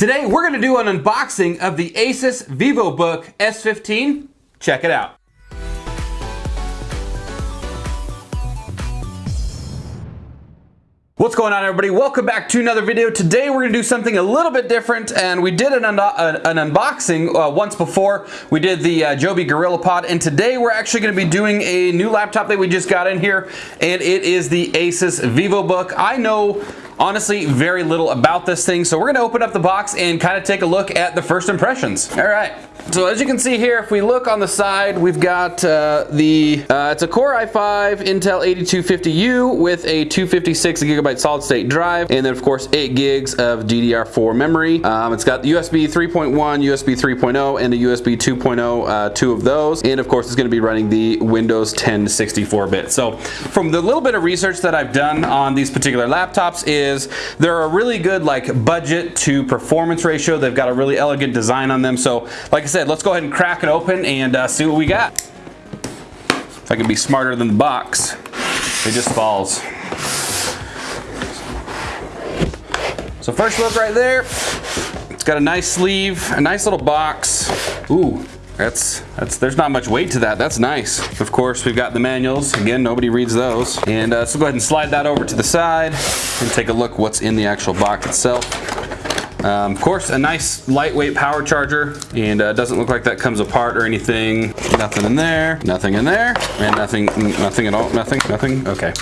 Today we're going to do an unboxing of the Asus VivoBook S15. Check it out. What's going on everybody? Welcome back to another video. Today we're going to do something a little bit different and we did an, un an unboxing uh, once before. We did the uh, Joby GorillaPod and today we're actually going to be doing a new laptop that we just got in here and it is the Asus VivoBook. I know honestly very little about this thing. So we're gonna open up the box and kind of take a look at the first impressions. All right. So as you can see here, if we look on the side, we've got uh, the, uh, it's a Core i5 Intel 8250U with a 256 gigabyte solid state drive. And then of course, eight gigs of DDR4 memory. Um, it's got USB 3.1, USB 3.0, and a USB 2.0, uh, two of those. And of course, it's gonna be running the Windows 10 64-bit. So from the little bit of research that I've done on these particular laptops is they're a really good like budget to performance ratio. They've got a really elegant design on them. So like I said, let's go ahead and crack it open and uh, see what we got. If I can be smarter than the box, it just falls. So first look right there, it's got a nice sleeve, a nice little box. Ooh, that's, that's, there's not much weight to that. That's nice. Of course, we've got the manuals. Again, nobody reads those. And uh, so go ahead and slide that over to the side and take a look what's in the actual box itself. Um, of course, a nice lightweight power charger and uh, doesn't look like that comes apart or anything. Nothing in there, nothing in there, and nothing, nothing at all, nothing, nothing, okay.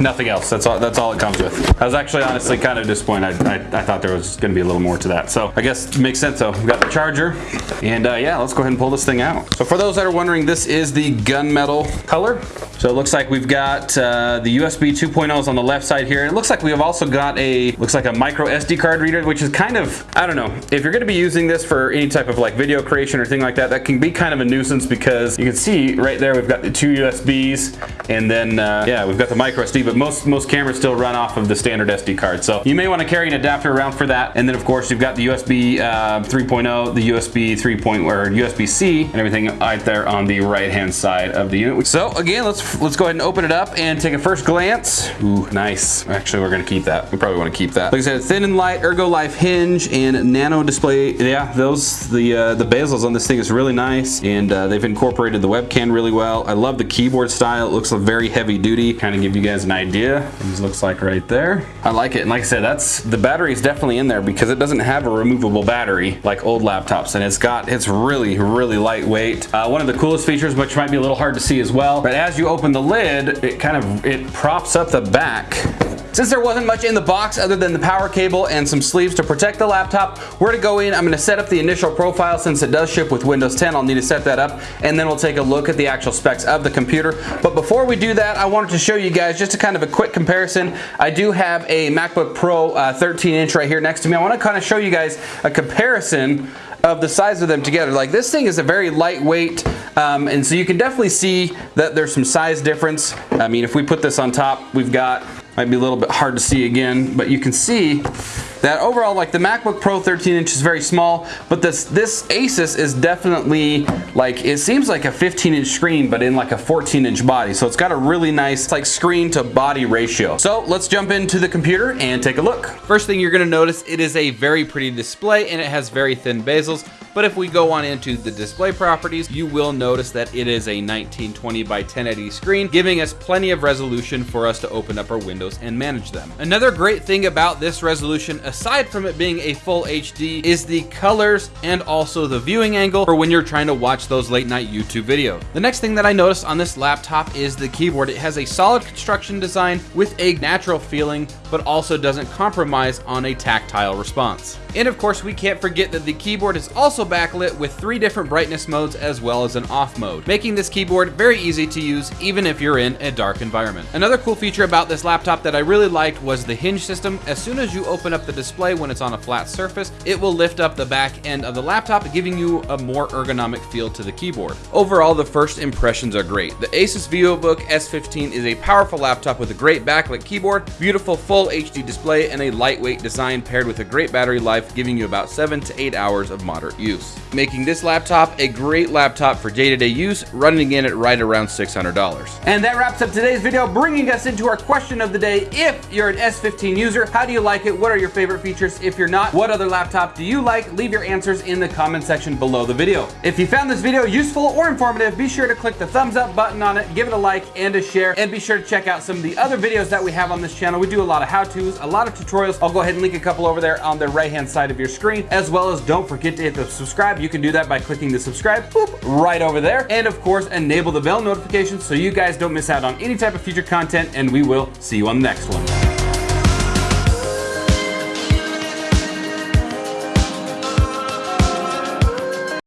Nothing else. That's all. That's all it comes with. I was actually honestly kind of disappointed. I, I, I thought there was going to be a little more to that. So I guess makes sense though. We've got the charger, and uh, yeah, let's go ahead and pull this thing out. So for those that are wondering, this is the gunmetal color. So it looks like we've got uh, the USB 2.0s on the left side here. It looks like we have also got a looks like a micro SD card reader, which is kind of I don't know if you're going to be using this for any type of like video creation or thing like that. That can be kind of a nuisance because you can see right there we've got the two USBs, and then uh, yeah we've got the micro SD but most, most cameras still run off of the standard SD card. So you may want to carry an adapter around for that. And then of course you've got the USB uh, 3.0, the USB 3. or USB-C and everything right there on the right hand side of the unit. So again, let's let's go ahead and open it up and take a first glance. Ooh, nice. Actually, we're gonna keep that. We probably want to keep that. Like I said, thin and light ErgoLift hinge and nano display. Yeah, those the uh, the bezels on this thing is really nice, and uh, they've incorporated the webcam really well. I love the keyboard style. It looks very heavy duty. Kind of give you guys an idea. This looks like right there. I like it. And like I said, that's the battery is definitely in there because it doesn't have a removable battery like old laptops. And it's got, it's really, really lightweight. Uh, one of the coolest features, which might be a little hard to see as well, but as you open the lid, it kind of, it props up the back since there wasn't much in the box other than the power cable and some sleeves to protect the laptop, we're gonna go in, I'm gonna set up the initial profile since it does ship with Windows 10, I'll need to set that up, and then we'll take a look at the actual specs of the computer. But before we do that, I wanted to show you guys just a kind of a quick comparison. I do have a MacBook Pro uh, 13 inch right here next to me. I wanna kind of show you guys a comparison of the size of them together. Like this thing is a very lightweight, um, and so you can definitely see that there's some size difference. I mean, if we put this on top, we've got might be a little bit hard to see again, but you can see that overall, like the MacBook Pro 13 inch is very small, but this, this Asus is definitely like, it seems like a 15 inch screen, but in like a 14 inch body. So it's got a really nice like screen to body ratio. So let's jump into the computer and take a look. First thing you're gonna notice, it is a very pretty display and it has very thin bezels. But if we go on into the display properties, you will notice that it is a 1920 by 1080 screen, giving us plenty of resolution for us to open up our windows and manage them. Another great thing about this resolution, aside from it being a full HD, is the colors and also the viewing angle for when you're trying to watch those late night YouTube videos. The next thing that I noticed on this laptop is the keyboard. It has a solid construction design with a natural feeling, but also doesn't compromise on a tactile response. And of course, we can't forget that the keyboard is also backlit with three different brightness modes as well as an off mode, making this keyboard very easy to use even if you're in a dark environment. Another cool feature about this laptop that I really liked was the hinge system. As soon as you open up the display when it's on a flat surface, it will lift up the back end of the laptop, giving you a more ergonomic feel to the keyboard. Overall, the first impressions are great. The Asus VivoBook S15 is a powerful laptop with a great backlit keyboard, beautiful full HD display, and a lightweight design paired with a great battery life giving you about 7 to 8 hours of moderate use. Use, making this laptop a great laptop for day-to-day -day use, running in at right around $600. And that wraps up today's video, bringing us into our question of the day. If you're an S15 user, how do you like it? What are your favorite features? If you're not, what other laptop do you like? Leave your answers in the comment section below the video. If you found this video useful or informative, be sure to click the thumbs up button on it, give it a like and a share, and be sure to check out some of the other videos that we have on this channel. We do a lot of how-tos, a lot of tutorials. I'll go ahead and link a couple over there on the right-hand side of your screen, as well as don't forget to hit the subscribe. You can do that by clicking the subscribe boop, right over there. And of course, enable the bell notifications so you guys don't miss out on any type of future content, and we will see you on the next one.